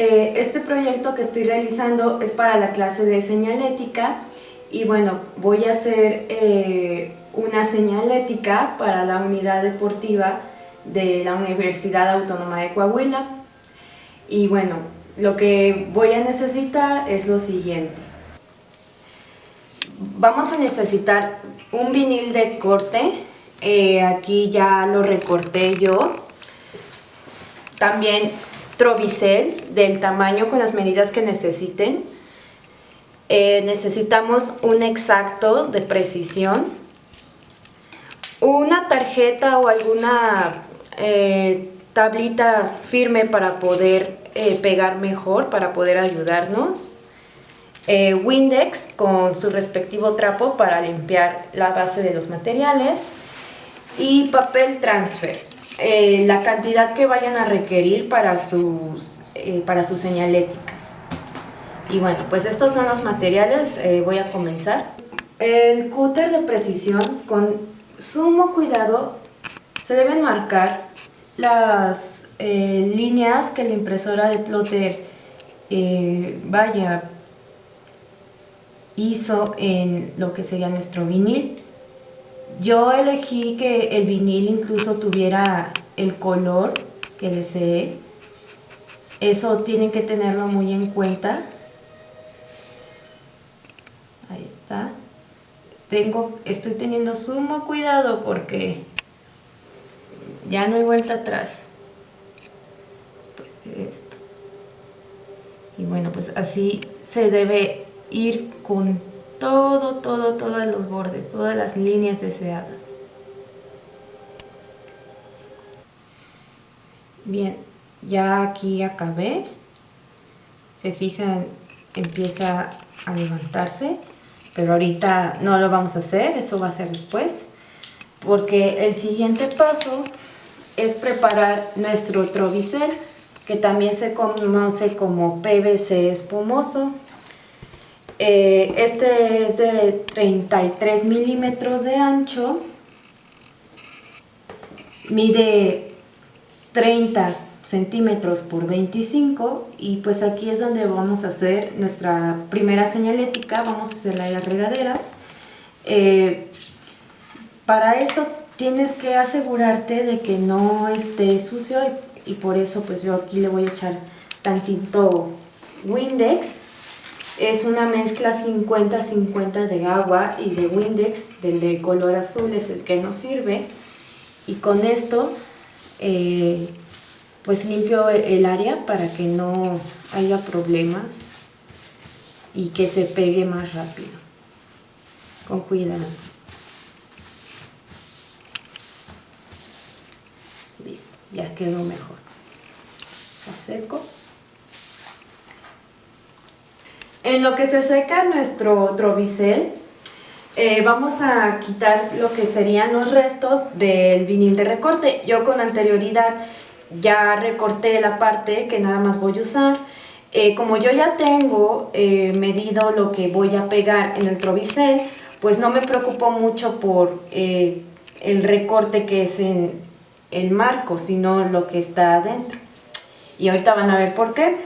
Eh, este proyecto que estoy realizando es para la clase de señalética y bueno, voy a hacer eh, una señalética para la unidad deportiva de la Universidad Autónoma de Coahuila. Y bueno, lo que voy a necesitar es lo siguiente. Vamos a necesitar un vinil de corte, eh, aquí ya lo recorté yo. También Trovicel del tamaño con las medidas que necesiten. Eh, necesitamos un exacto de precisión. Una tarjeta o alguna eh, tablita firme para poder eh, pegar mejor, para poder ayudarnos. Windex con su respectivo trapo para limpiar la base de los materiales. Y papel transfer. Eh, la cantidad que vayan a requerir para sus, eh, para sus señaléticas. Y bueno, pues estos son los materiales, eh, voy a comenzar. El cúter de precisión, con sumo cuidado, se deben marcar las líneas que la impresora de plotter vaya hizo en lo que sería nuestro vinil. Yo elegí que el vinil incluso tuviera el color que desee. Eso tienen que tenerlo muy en cuenta. Ahí está. Tengo, estoy teniendo sumo cuidado porque ya no hay vuelta atrás. Después de esto. Y bueno, pues así se debe ir con todo, todo, todos los bordes, todas las líneas deseadas. Bien, ya aquí acabé. Se fijan, empieza a levantarse, pero ahorita no lo vamos a hacer, eso va a ser después, porque el siguiente paso es preparar nuestro trovicel, que también se conoce como PVC espumoso. Eh, este es de 33 milímetros de ancho, mide 30 centímetros por 25 y pues aquí es donde vamos a hacer nuestra primera señalética, vamos a hacerla en las regaderas. Eh, para eso tienes que asegurarte de que no esté sucio. Y, y por eso pues yo aquí le voy a echar tantito Windex es una mezcla 50-50 de agua y de Windex, del de color azul es el que nos sirve. Y con esto, eh, pues limpio el área para que no haya problemas y que se pegue más rápido. Con cuidado. Listo, ya quedó mejor. Está seco. En lo que se seca nuestro trovicel, eh, vamos a quitar lo que serían los restos del vinil de recorte. Yo con anterioridad ya recorté la parte que nada más voy a usar. Eh, como yo ya tengo eh, medido lo que voy a pegar en el trovicel, pues no me preocupo mucho por el recorte que es en el marco, sino lo que está adentro. Y ahorita van a ver por qué.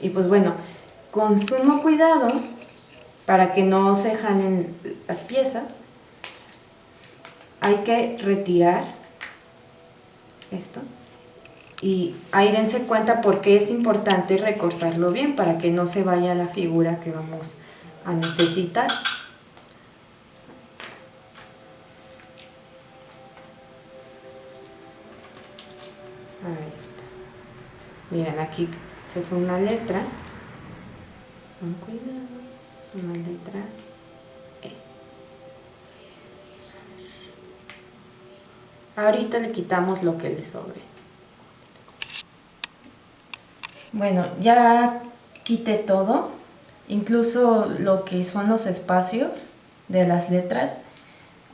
Y pues bueno, con sumo cuidado para que no se jalen las piezas hay que retirar esto y ahí dense cuenta porque es importante recortarlo bien para que no se vaya la figura que vamos a necesitar. Ahí está miren aquí se fue una letra con cuidado, es una letra E. Ahorita le quitamos lo que le sobre. Bueno, ya quité todo, incluso lo que son los espacios de las letras.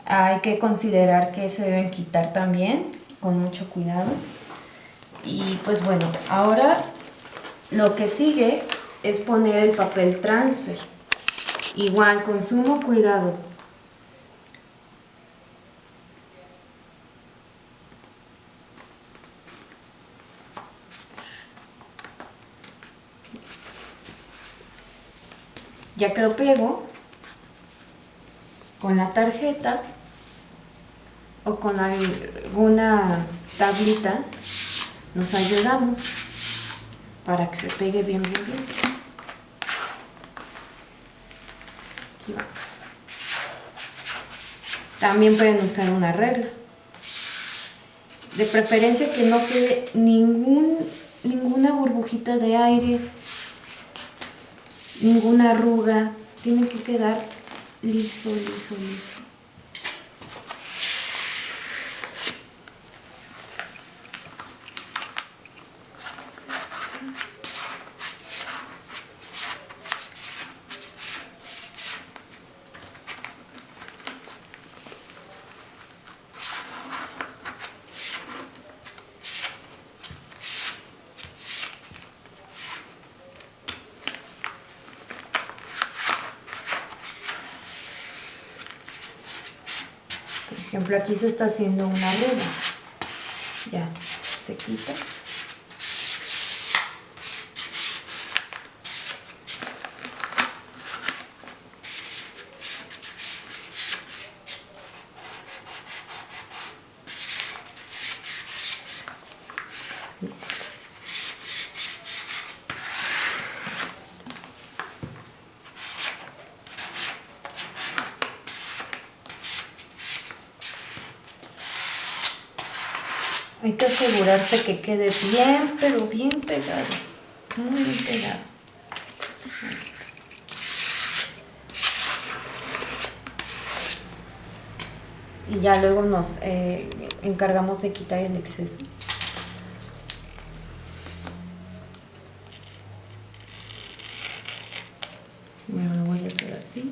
Hay que considerar que se deben quitar también, con mucho cuidado. Y pues bueno, ahora lo que sigue es poner el papel transfer. Igual, con sumo cuidado. Ya que lo pego con la tarjeta o con alguna tablita, nos ayudamos para que se pegue bien, bien, bien. Aquí vamos. También pueden usar una regla. De preferencia que no quede ningún, ninguna burbujita de aire, ninguna arruga. Tiene que quedar liso, liso, liso. Ejemplo, aquí se está haciendo una arruga. Ya, se quita. Asegurarse que quede bien, pero bien pegado. Muy bien pegado. Y ya luego nos eh, encargamos de quitar el exceso. Me lo voy a hacer así.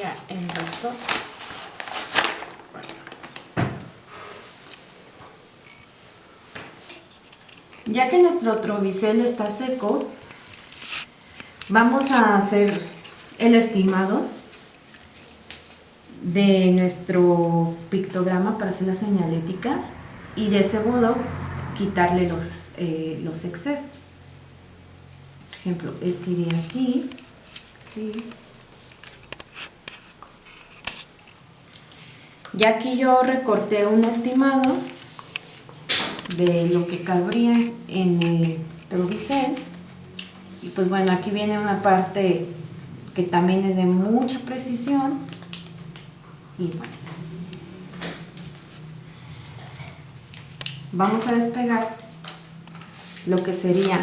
ya ya que nuestro trobicel está seco vamos a hacer el estimado de nuestro pictograma para hacer la señalética y de ese modo quitarle los, eh, los excesos por ejemplo, este iría aquí ¿sí? Ya aquí yo recorté un estimado de lo que cabría en el trovicel. Y pues bueno, aquí viene una parte que también es de mucha precisión. Y bueno. Vamos a despegar lo que sería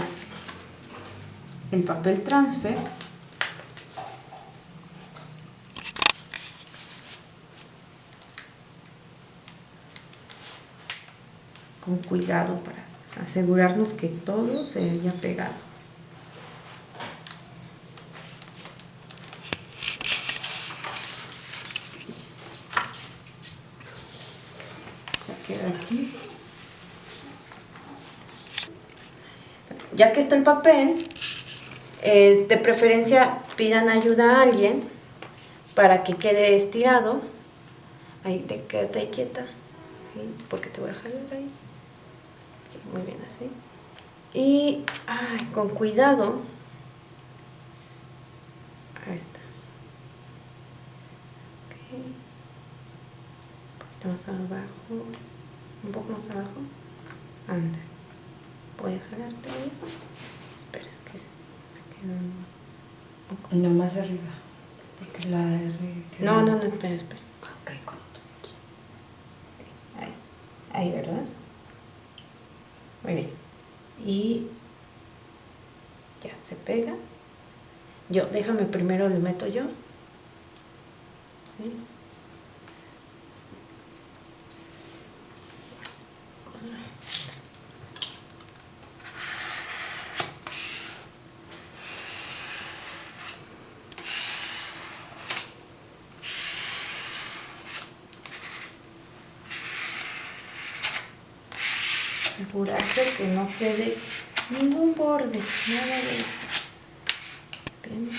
el papel transfer con cuidado para asegurarnos que todo se haya pegado. Aquí. Ya que está el papel, eh, de preferencia pidan ayuda a alguien para que quede estirado. Ahí te quédate quieta, porque te voy a jalar ahí muy bien así. Y con cuidado, ahí está. Un poquito más abajo, un poco más abajo. Anda. Voy a jalarte. Espera, es que se me No más arriba. Porque la R. No, no, no, espera, espera. Ahí. Ahí, ¿verdad? Muy bien. Y ya se pega. Yo, déjame primero le meto yo. Asegurarse que no quede ningún borde, nada de eso. Bien.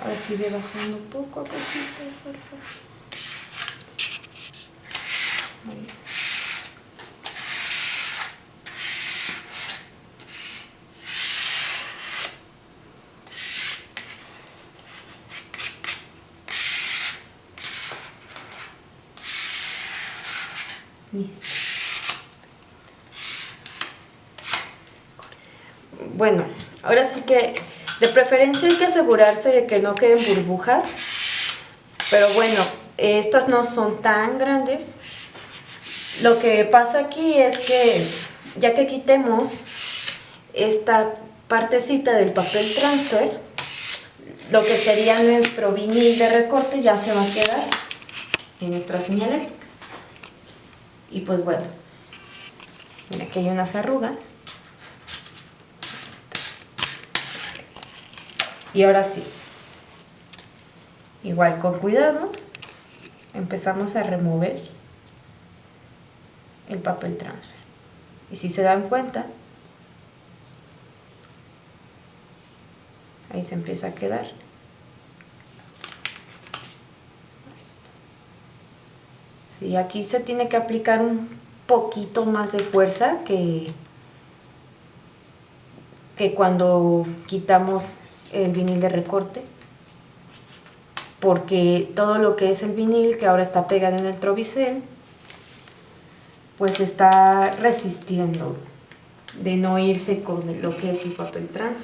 Ahora sigue bajando poco a poquito, por favor. Listo. Bueno, ahora sí que de preferencia hay que asegurarse de que no queden burbujas, pero bueno, estas no son tan grandes. Lo que pasa aquí es que ya que quitemos esta partecita del papel transfer, lo que sería nuestro vinil de recorte ya se va a quedar en nuestra señalética. Y pues bueno, aquí hay unas arrugas. Y ahora sí, igual con cuidado, empezamos a remover el papel transfer. Y si se dan cuenta, ahí se empieza a quedar. Sí, aquí se tiene que aplicar un poquito más de fuerza que, que cuando quitamos el vinil de recorte porque todo lo que es el vinil que ahora está pegado en el trobicel pues está resistiendo de no irse con lo que es el papel trans.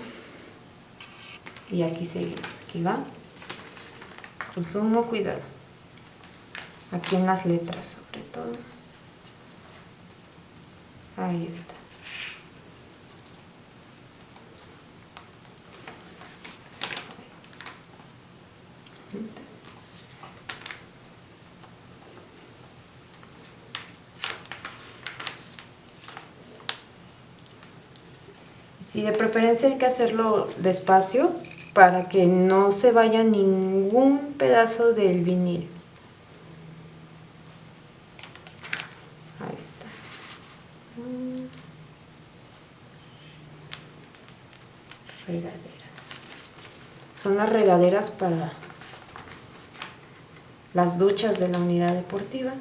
Y aquí seguimos, aquí va. Con sumo cuidado. Aquí en las letras sobre todo. Ahí está Sí, de preferencia hay que hacerlo despacio para que no se vaya ningún pedazo del vinil. Ahí está. Regaderas. Son las regaderas para las duchas de la unidad deportiva.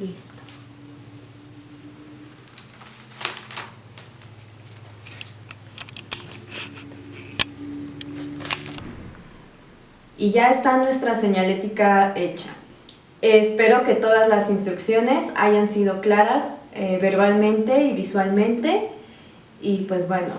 Listo. Y ya está nuestra señalética hecha. Espero que todas las instrucciones hayan sido claras eh, verbalmente y visualmente. Y pues bueno,